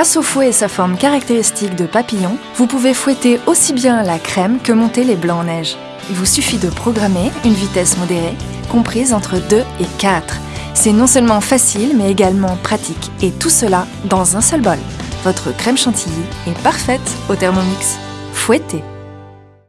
Grâce au fouet et sa forme caractéristique de papillon, vous pouvez fouetter aussi bien la crème que monter les blancs en neige. Il vous suffit de programmer une vitesse modérée, comprise entre 2 et 4. C'est non seulement facile, mais également pratique. Et tout cela dans un seul bol. Votre crème chantilly est parfaite au Thermomix. Fouettez